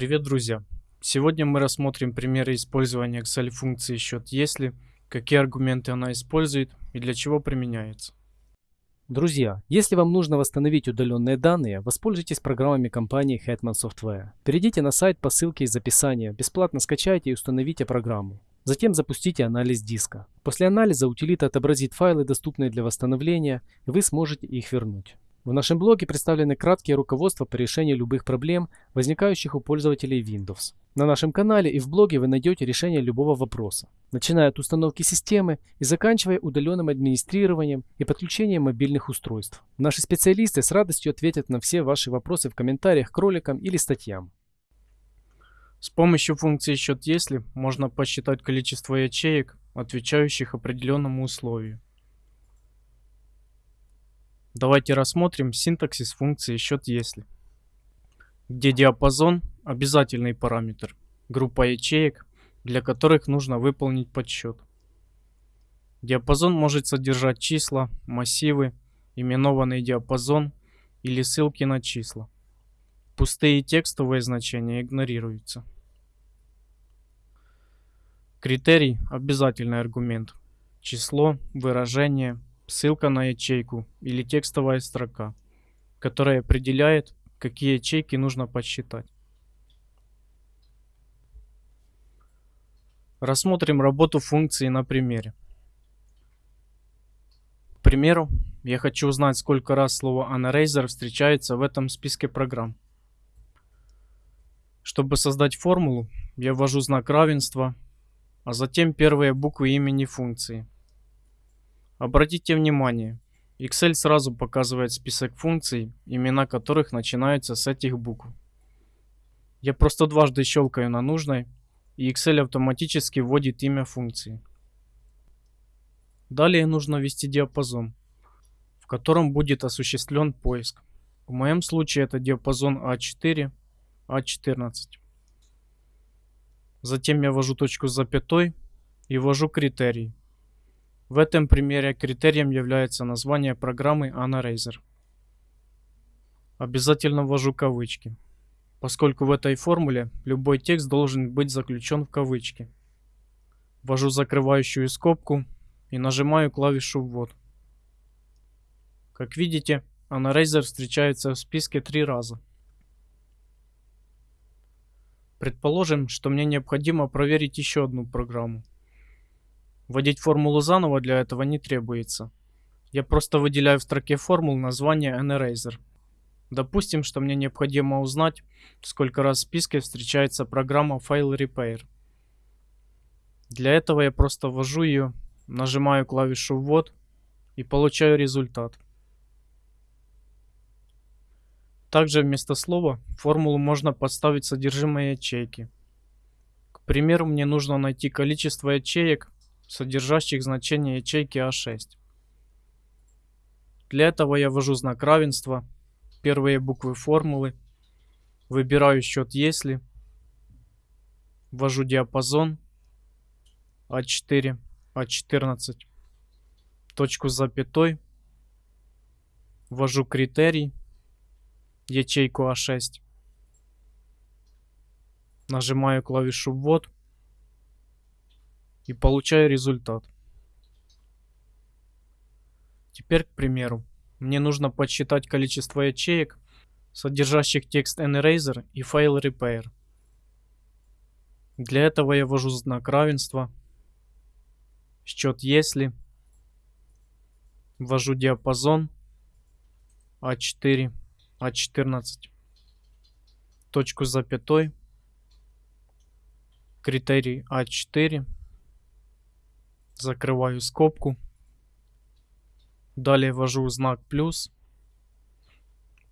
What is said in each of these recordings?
Привет, друзья! Сегодня мы рассмотрим примеры использования Excel функции счет если, какие аргументы она использует и для чего применяется. Друзья, если вам нужно восстановить удаленные данные, воспользуйтесь программами компании Hetman Software. Перейдите на сайт по ссылке из описания, бесплатно скачайте и установите программу. Затем запустите анализ диска. После анализа утилита отобразит файлы, доступные для восстановления, и вы сможете их вернуть. В нашем блоге представлены краткие руководства по решению любых проблем, возникающих у пользователей Windows. На нашем канале и в блоге вы найдете решение любого вопроса, начиная от установки системы и заканчивая удаленным администрированием и подключением мобильных устройств. Наши специалисты с радостью ответят на все ваши вопросы в комментариях к роликам или статьям. С помощью функции счет если можно посчитать количество ячеек, отвечающих определенному условию. Давайте рассмотрим синтаксис функции счет если, где диапазон – обязательный параметр, группа ячеек, для которых нужно выполнить подсчет. Диапазон может содержать числа, массивы, именованный диапазон или ссылки на числа. Пустые текстовые значения игнорируются. Критерий – обязательный аргумент. Число, выражение, ссылка на ячейку или текстовая строка, которая определяет, какие ячейки нужно подсчитать. Рассмотрим работу функции на примере. К примеру, я хочу узнать, сколько раз слово Anaraser встречается в этом списке программ. Чтобы создать формулу, я ввожу знак равенства, а затем первые буквы имени функции. Обратите внимание, Excel сразу показывает список функций, имена которых начинаются с этих букв. Я просто дважды щелкаю на нужной, и Excel автоматически вводит имя функции. Далее нужно ввести диапазон, в котором будет осуществлен поиск. В моем случае это диапазон А4, а14. Затем я ввожу точку с запятой и ввожу критерий. В этом примере критерием является название программы AnaRaiser. Обязательно ввожу кавычки, поскольку в этой формуле любой текст должен быть заключен в кавычки. Ввожу закрывающую скобку и нажимаю клавишу «Ввод». Как видите, AnaRaiser встречается в списке три раза. Предположим, что мне необходимо проверить еще одну программу. Вводить формулу заново для этого не требуется. Я просто выделяю в строке формул название NRazer. Допустим, что мне необходимо узнать, сколько раз в списке встречается программа File Repair. Для этого я просто ввожу ее, нажимаю клавишу «Ввод» и получаю результат. Также вместо слова в формулу можно подставить содержимое ячейки. К примеру, мне нужно найти количество ячеек, содержащих значение ячейки А6. Для этого я ввожу знак равенства, первые буквы формулы, выбираю счет если, ввожу диапазон А4, А14, точку с запятой, ввожу критерий, ячейку А6. Нажимаю клавишу ввод и получаю результат. Теперь, к примеру, мне нужно подсчитать количество ячеек, содержащих текст NEraser и файл repair. Для этого я ввожу знак равенства, счет если, ввожу диапазон А4 а14. Точку с запятой. Критерий А4. Закрываю скобку. Далее ввожу знак плюс.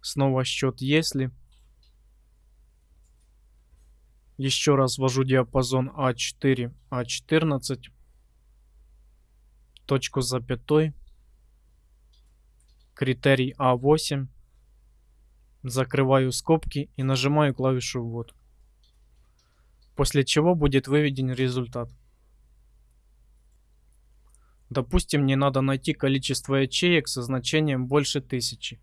Снова счет если. Еще раз ввожу диапазон А4, А14. Точку запятой. Критерий А8 закрываю скобки и нажимаю клавишу ввод. После чего будет выведен результат. Допустим, мне надо найти количество ячеек со значением больше тысячи.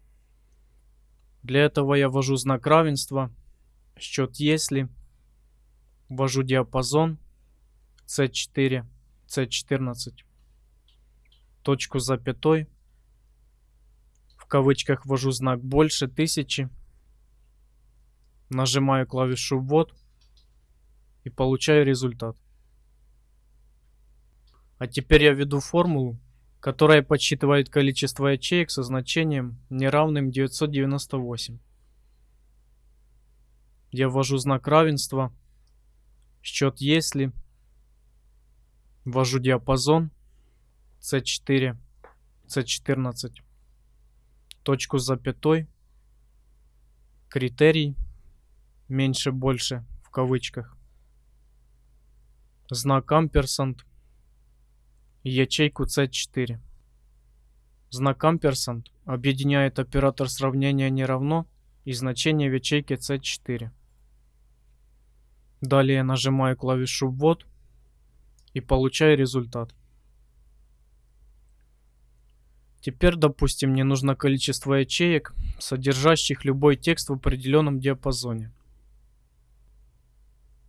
Для этого я ввожу знак равенства, счет если, ввожу диапазон C4, C14, точку запятой, в кавычках ввожу знак больше тысячи, нажимаю клавишу ввод и получаю результат. А теперь я введу формулу, которая подсчитывает количество ячеек со значением неравным 998. Я ввожу знак равенства, счет если, ввожу диапазон C4, C14, точку с запятой, критерий, меньше больше в кавычках, знак амперсант, ячейку C4. Знак амперсант объединяет оператор сравнения не равно и значение в ячейке C4. Далее нажимаю клавишу ввод и получаю результат. Теперь, допустим, мне нужно количество ячеек, содержащих любой текст в определенном диапазоне.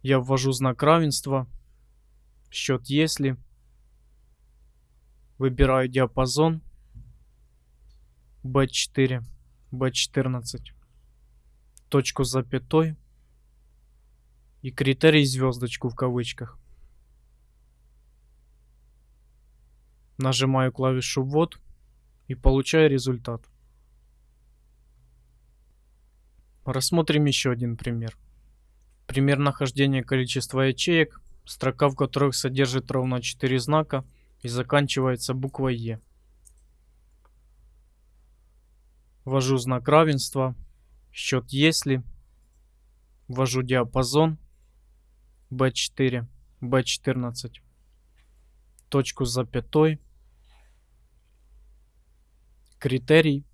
Я ввожу знак равенства, счет если, выбираю диапазон B4, B14, точку с запятой и критерий звездочку в кавычках. Нажимаю клавишу ввод и получаю результат. Рассмотрим еще один пример. Пример нахождения количества ячеек, строка в которых содержит ровно 4 знака и заканчивается буквой Е. Ввожу знак равенства, счет если, ввожу диапазон B4, B14, точку с запятой, критерий,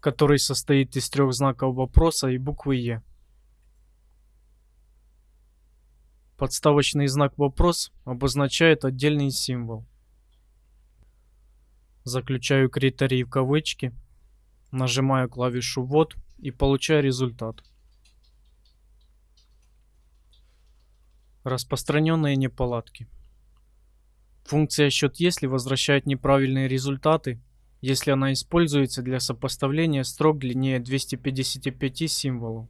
который состоит из трех знаков вопроса и буквы Е. Подставочный знак вопрос обозначает отдельный символ. Заключаю критерий в кавычки, нажимаю клавишу ввод и получаю результат. Распространенные неполадки. Функция счет если возвращает неправильные результаты, если она используется для сопоставления строк длиннее 255 символов.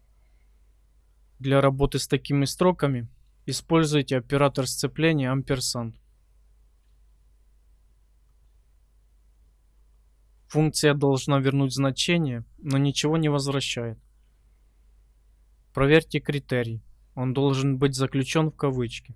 Для работы с такими строками используйте оператор сцепления амперсанд. Функция должна вернуть значение, но ничего не возвращает. Проверьте критерий. Он должен быть заключен в кавычки.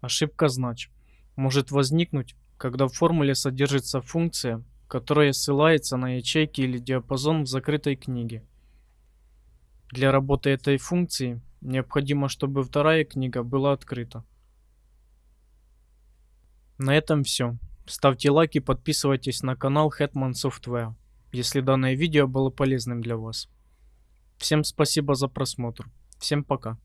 Ошибка знач может возникнуть, когда в формуле содержится функция, которая ссылается на ячейки или диапазон в закрытой книге. Для работы этой функции необходимо, чтобы вторая книга была открыта. На этом все. Ставьте лайк и подписывайтесь на канал Hetman Software, если данное видео было полезным для вас. Всем спасибо за просмотр. Всем пока.